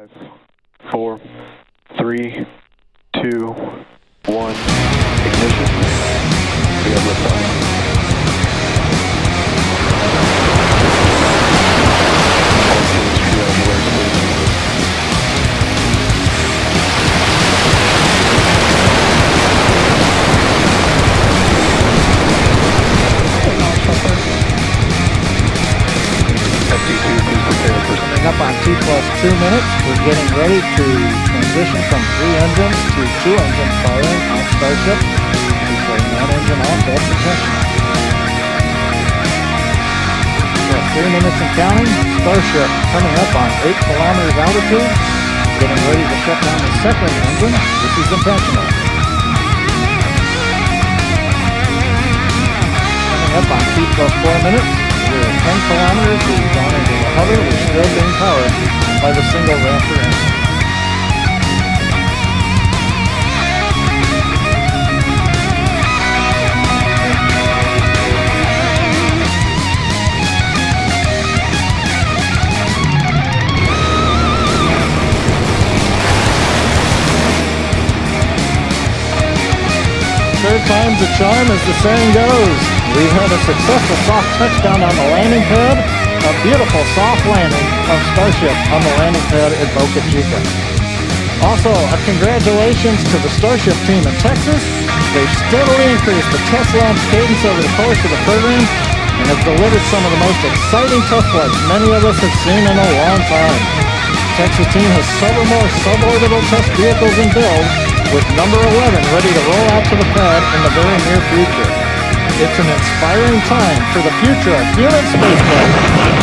Five, four, three, two, on T plus two minutes, we're getting ready to transition from three engines to two engines firing on Starship. We're one engine off, intentional. So three minutes and counting, Starship coming up on eight kilometers altitude, getting ready to shut down the second engine. This is intentional. Coming up on T plus four minutes, we're at 10 kilometers, we've hover, still being powered by the single Raptor engine. Third time's a charm, as the saying goes. We've had a successful soft touchdown on the landing pad, a beautiful soft landing of Starship on the landing pad at Boca Chica. Also, a congratulations to the Starship team in Texas. They've steadily increased the test launch cadence over the course of the program and have delivered some of the most exciting test flights many of us have seen in a long time. Texas team has several more suborbital test vehicles in build, with number 11 ready to roll out to the pad in the very near future. It's an inspiring time for the future of human spaceflight.